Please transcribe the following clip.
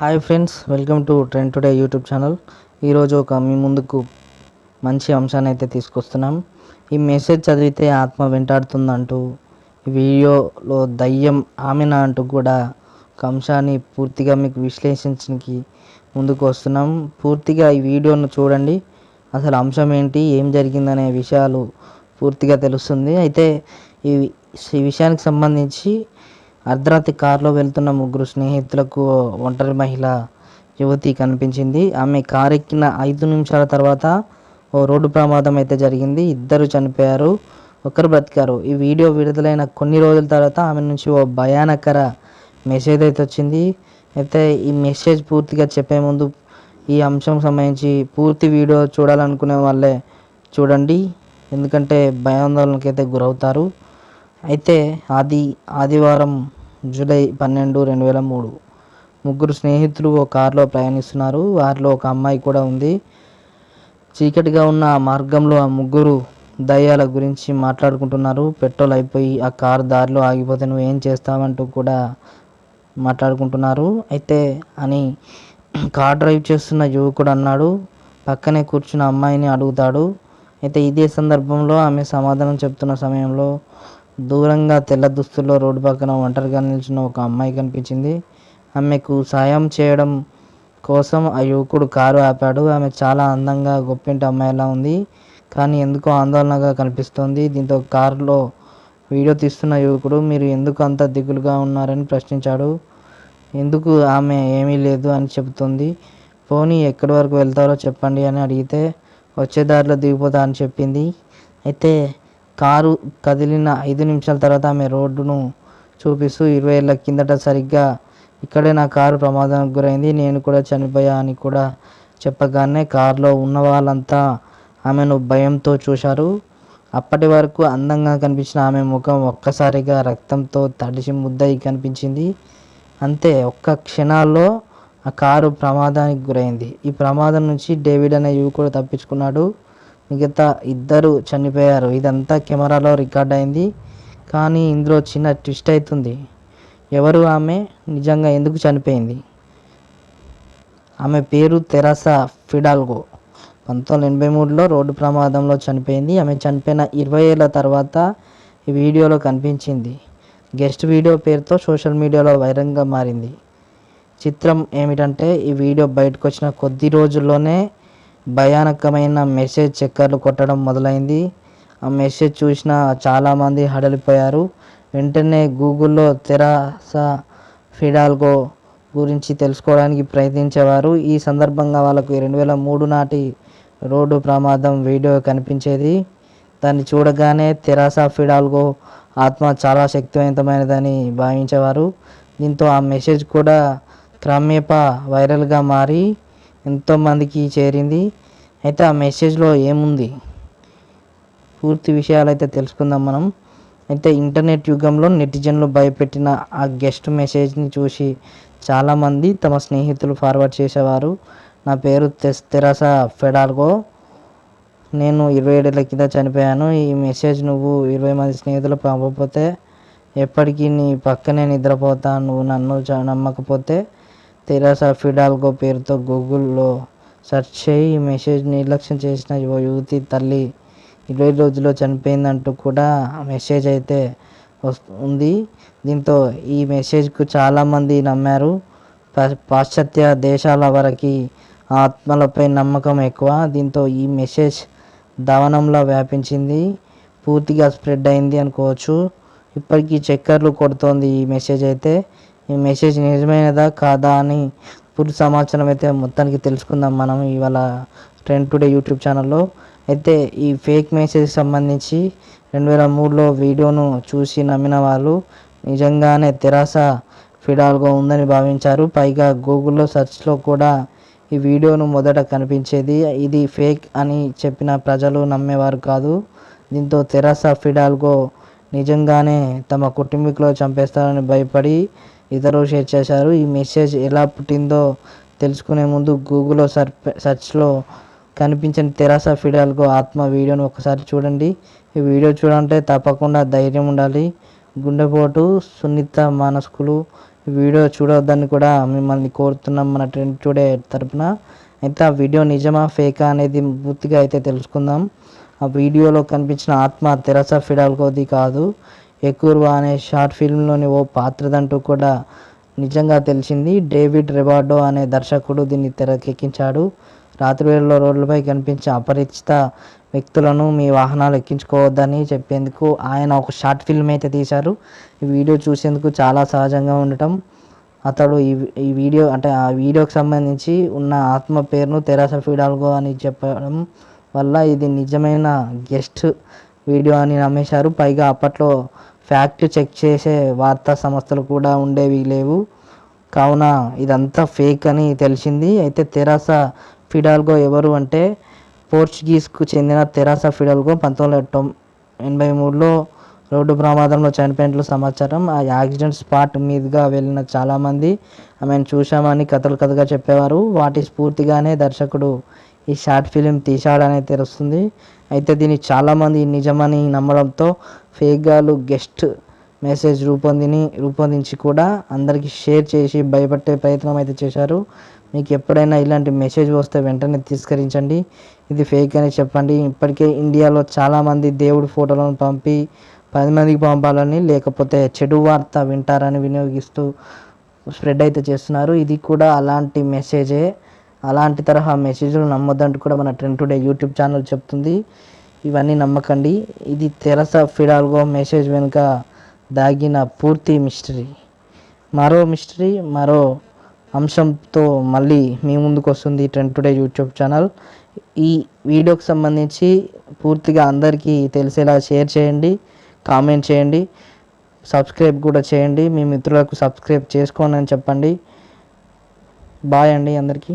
Hi friends welcome to trend today YouTube channel. ఈరోజు ఒక మీ ముందుకు మంచి అంశాన్ని అయితే తీసుకొస్తున్నాం. ఈ మెసేజ్ చదివితే ఆత్మ వెంటాడుతుందంటూ వీడియోలో దయ్యం ఆమెన అంటూ కూడా ఒక అంశాన్ని పూర్తిగా మీకు విశ్లేషించడానికి ముందుకు వస్తున్నాం. పూర్తిగా ఈ వీడియోను చూడండి. అసలు అంశం ఏంటి ఏం జరిగిందనే విషయాలు పూర్తిగా తెలుస్తుంది. అయితే ఈ విషయానికి సంబంధించి అర్ధరాత్రి కారులో వెళ్తున్న ముగ్గురు స్నేహితులకు ఒంటరి మహిళ యువతి కనిపించింది. ఆమె కారు ఎక్కిన ఐదు నిమిషాల తర్వాత ఓ రోడ్డు ప్రమాదం అయితే జరిగింది. ఇద్దరు చనిపోయారు ఒకరు బ్రతికారు. ఈ వీడియో విడుదలైన కొన్ని రోజుల తర్వాత ఆమె నుంచి ఓ భయానకర మెసేజ్ అయితే వచ్చింది. అయితే ఈ మెసేజ్ పూర్తిగా చెప్పే ముందు ఈ అంశం సంబంధించి పూర్తి వీడియో చూడాలనుకునే వాళ్ళే చూడండి. ఎందుకంటే భయాందోళనకైతే అయితే గురవుతారు. అయితే ఆది ఆదివారం జూలై పన్నెండు రెండు వేల మూడు ముగ్గురు స్నేహితులు ఓ కారులో ప్రయాణిస్తున్నారు. వారిలో ఒక అమ్మాయి కూడా ఉంది. చీకటిగా ఉన్న ఆ మార్గంలో ఆ ముగ్గురు దయ్యాల గురించి మాట్లాడుకుంటున్నారు. పెట్రోల్ అయిపోయి ఆ కారు దారిలో ఆగిపోతే నువ్వు ఏం చేస్తావంటూ కూడా మాట్లాడుకుంటున్నారు. అయితే అని కార్ డ్రైవ్ చేస్తున్న యువకుడు అన్నాడు. పక్కనే కూర్చున్న అమ్మాయిని అడుగుతాడు. అయితే ఇదే సందర్భంలో ఆమె సమాధానం చెప్తున్న సమయంలో దూరంగా తెల్ల దుస్తుల్లో రోడ్డు పక్కన ఒంటరిగా నిల్చున్న ఒక అమ్మాయి కనిపించింది. ఆమెకు సాయం చేయడం కోసం ఆ యువకుడు కారు ఆపాడు. ఆమె చాలా అందంగా గొప్పింటి అమ్మాయిలా ఉంది. కానీ ఎందుకో ఆందోళనగా కనిపిస్తోంది. దీంతో కారులో వీడియో తీస్తున్న యువకుడు మీరు ఎందుకు అంత దిగులుగా ఉన్నారని ప్రశ్నించాడు. ఎందుకు ఆమె ఏమీ లేదు అని చెబుతుంది. పోనీ ఎక్కడి వరకు వెళ్తారో చెప్పండి అని అడిగితే వచ్చే దారిలో దిగిపోతా అని చెప్పింది. అయితే కారు కదిలిన ఐదు నిమిషాల తర్వాత ఆమె రోడ్డును చూపిస్తూ ఇరవై ఏళ్ళ కిందట సరిగ్గా ఇక్కడే నా కారు ప్రమాదానికి గురైంది. నేను కూడా చనిపోయా అని కూడా చెప్పగానే కారులో ఉన్న వాళ్ళంతా ఆమెను భయంతో చూశారు. అప్పటి వరకు అందంగా కనిపించిన ఆమె ముఖం ఒక్కసారిగా రక్తంతో తడిసి ముద్దయి కనిపించింది. అంతే ఒక్క క్షణాల్లో ఆ కారు ప్రమాదానికి గురైంది. ఈ ప్రమాదం నుంచి డేవిడ్ అనే యువకుడు తప్పించుకున్నాడు. మిగతా ఇద్దరు చనిపోయారు. ఇదంతా కెమెరాలో రికార్డ్ అయింది. కానీ ఇందులో చిన్న ట్విస్ట్ అవుతుంది ఎవరు ఆమె? నిజంగా ఎందుకు చనిపోయింది? ఆమె పేరు తెరాసా ఫిడాల్గో. పంతొమ్మిది ఎనభై మూడులో రోడ్డు ప్రమాదంలో చనిపోయింది. ఆమె చనిపోయిన ఇరవై ఏళ్ళ తర్వాత ఈ వీడియోలో కనిపించింది. గెస్ట్ వీడియో పేరుతో సోషల్ మీడియాలో వైరంగా మారింది. చిత్రం ఏమిటంటే ఈ వీడియో బయటకు వచ్చిన కొద్ది రోజుల్లోనే భయానకమైన మెసేజ్ చక్కర్లు కొట్టడం మొదలైంది. ఆ మెసేజ్ చూసిన చాలామంది హడలిపోయారు. వెంటనే గూగుల్లో తెరాసా ఫిడాల్గో గురించి తెలుసుకోవడానికి ప్రయత్నించేవారు. ఈ సందర్భంగా వాళ్ళకు రెండు వేల మూడు నాటి రోడ్డు ప్రమాదం వీడియో కనిపించేది. దాన్ని చూడగానే తెరాసా ఫిడాల్గో ఆత్మ చాలా శక్తివంతమైనదని భావించేవారు. దీంతో ఆ మెసేజ్ కూడా క్రమేప వైరల్గా మారి ఎంతోమందికి చేరింది. అయితే ఆ మెసేజ్లో ఏముంది? పూర్తి విషయాలు అయితే తెలుసుకుందాం మనం. అయితే ఇంటర్నెట్ యుగంలో నెటిజన్లు భయపెట్టిన ఆ గెస్ట్ మెసేజ్ని చూసి చాలామంది తమ స్నేహితులు ఫార్వర్డ్ చేసేవారు. నా పేరు తెస్ తెరాస ఫెడాల్గో. నేను ఇరవై ఏడేళ్ళ కింద చనిపోయాను. ఈ మెసేజ్ నువ్వు ఇరవై మంది స్నేహితులు పంపకపోతే ఎప్పటికీ నీ పక్కనే నిద్రపోతా. నువ్వు నన్ను చ- నమ్మకపోతే తెరాసా ఫిడాల్గో పేరుతో గూగుల్లో సెర్చ్ చేయి ఈ మెసేజ్ నిర్లక్ష్యం చేసిన ఓ యువతి తల్లి ఇరవై రోజుల్లో చనిపోయిందంటూ కూడా మెసేజ్ అయితే వస్తుంది దీంతో ఈ మెసేజ్కు చాలామంది నమ్మారు. పా- పాశ్చాత్య దేశాల వరకు ఆత్మలపై నమ్మకం ఎక్కువ. దీంతో ఈ మెసేజ్ దవనంలో వ్యాపించింది. పూర్తిగా స్ప్రెడ్ అయింది అనుకోవచ్చు. ఇప్పటికీ చక్కర్లు కొడుతోంది ఈ మెసేజ్ అయితే. ఈ మెసేజ్ నిజమైనదా కాదా అని పూర్తి సమాచారం అయితే మొత్తానికి తెలుసుకుందాం మనం ఇవాళ ట్రెండ్ టుడే యూట్యూబ్ ఛానల్లో అయితే ఈ ఫేక్ మెసేజ్ సంబంధించి రెండు వేల మూడులో వీడియోను చూసి నమ్మిన వాళ్ళు నిజంగానే తెరాస ఫిడాల్గో ఉందని భావించారు. పైగా గూగుల్లో సెర్చ్లో కూడా ఈ వీడియోను మొదట కనిపించేది ఇది ఫేక్ అని చెప్పిన ప్రజలు నమ్మేవారు కాదు. దీంతో తెరాస ఫిడాల్గో నిజంగానే తమ కుటుంబీకులు చంపేస్తారని భయపడి ఇతరులు షేర్ చేశారు. ఈ మెసేజ్ ఎలా పుట్టిందో తెలుసుకునే ముందు గూగుల్లో సర్ సెర్చ్లో కనిపించిన తెరాస ఫిడాల్గో ఆత్మ వీడియోను ఒకసారి చూడండి. ఈ వీడియో చూడంటే తప్పకుండా ధైర్యం ఉండాలి. గుండెపోటు సున్నిత మానసుకులు వీడియో చూడొద్దని కూడా మిమ్మల్ని కోరుతున్నాం మన ట్రెండ్ టుడే తరపున. అయితే ఆ వీడియో నిజమా ఫేకా అనేది పూర్తిగా అయితే తెలుసుకుందాం. ఆ వీడియోలో కనిపించిన ఆత్మ తెరసా ఫిడాల్కోది కాదు. ఎకుర్వా అనే షార్ట్ ఫిల్మ్లోని ఓ పాత్రదంటూ కూడా నిజంగా తెలిసింది. డేవిడ్ రెబార్డో అనే దర్శకుడు దీన్ని తెరకెక్కించాడు. రాత్రి వేళలో రోడ్లపై కనిపించే అపరిచిత వ్యక్తులను మీ వాహనాలు ఎక్కించుకోవద్దని చెప్పేందుకు ఆయన ఒక షార్ట్ ఫిల్మ్ అయితే తీశారు. ఈ వీడియో చూసేందుకు చాలా సహజంగా ఉండటం. అతడు ఈ ఈ వీడియో అంటే ఆ వీడియోకి సంబంధించి ఉన్న ఆత్మ పేరును తెరాస ఫిడాల్గో అని చెప్పడం వల్ల ఇది నిజమైన గెస్ట్ వీడియో అని నమ్మేశారు. పైగా అప్పట్లో ఫ్యాక్ట్ చెక్ చేసే వార్తా సంస్థలు కూడా ఉండేవి లేవు. కావున ఇదంతా ఫేక్ అని తెలిసింది. అయితే తెరాస ఫిడాల్గో ఎవరు అంటే పోర్చుగీస్కు చెందిన తెరాస ఫిడాల్గో పంతొమ్మిది వందల తొం ఎనభై మూడులో రోడ్డు ప్రమాదంలో చనిపోయినట్లు సమాచారం. ఆ యాక్సిడెంట్ స్పాట్ మీదుగా వెళ్ళిన చాలామంది ఆమెను చూశామని కథలు కథగా చెప్పేవారు. వాటి స్ఫూర్తిగానే దర్శకుడు ఈ షార్ట్ ఫిలిం తీశాడని తెలుస్తుంది. అయితే దీన్ని చాలామంది నిజమని నమ్మడంతో ఫేక్గాలు గెస్ట్ మెసేజ్ రూపొందిని రూపొందించి కూడా అందరికీ షేర్ చేసి భయపెట్టే ప్రయత్నం అయితే చేశారు. మీకు ఎప్పుడైనా ఇలాంటి మెసేజ్ వస్తే వెంటనే తిరస్కరించండి. ఇది ఫేక్ అని చెప్పండి. ఇప్పటికే ఇండియాలో చాలామంది దేవుడి ఫోటోలను పంపి పది మందికి పంపాలని లేకపోతే చెడు వార్త వింటారని వినియోగిస్తూ స్ప్రెడ్ అయితే చేస్తున్నారు. ఇది కూడా అలాంటి మెసేజే. అలాంటి తరహా మెసేజ్లు నమ్మొద్దంటూ కూడా మన ట్రెండ్ టుడే యూట్యూబ్ ఛానల్ చెప్తుంది. ఇవన్నీ నమ్మకండి. ఇది తెరస ఫిడాల్గో మెసేజ్ వెనుక దాగిన పూర్తి మిస్టరీ మరో మిస్టరీ మరో అంశంతో మళ్ళీ మీ ముందుకు వస్తుంది ట్రెండ్ టుడే యూట్యూబ్ ఛానల్ ఈ వీడియోకి సంబంధించి పూర్తిగా అందరికీ తెలిసేలా షేర్ చేయండి కామెంట్ చేయండి సబ్స్క్రైబ్ కూడా చేయండి. మీ మిత్రులకు సబ్స్క్రైబ్ చేసుకోండి అని చెప్పండి. బాయ్ అండి అందరికీ.